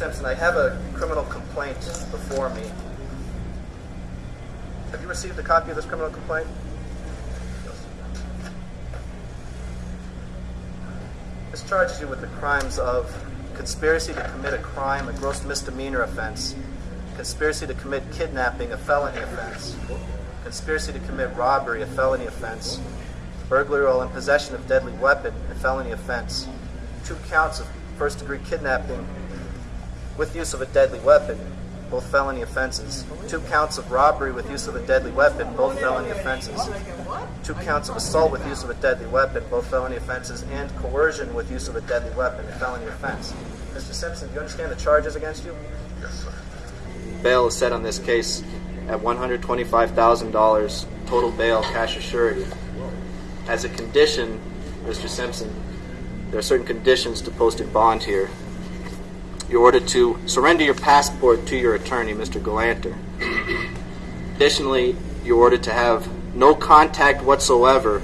Simpson, I have a criminal complaint before me. Have you received a copy of this criminal complaint? This charges you with the crimes of conspiracy to commit a crime, a gross misdemeanor offense, conspiracy to commit kidnapping, a felony offense, conspiracy to commit robbery, a felony offense, burglary while in possession of deadly weapon, a felony offense, two counts of first degree kidnapping with use of a deadly weapon, both felony offenses, two counts of robbery with use of a deadly weapon, both felony offenses, two counts of assault with use of a deadly weapon, both felony offenses, and coercion with use of a deadly weapon, a felony offense. Mr. Simpson, do you understand the charges against you? Yes, sir. Bail is set on this case at $125,000 total bail cash assurity. As a condition, Mr. Simpson, there are certain conditions to posted bond here. You're ordered to surrender your passport to your attorney, Mr. Galanter. Additionally, you're ordered to have no contact whatsoever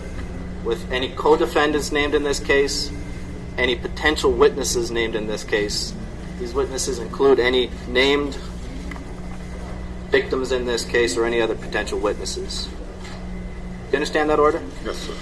with any co-defendants named in this case, any potential witnesses named in this case. These witnesses include any named victims in this case or any other potential witnesses. Do you understand that order? Yes, sir.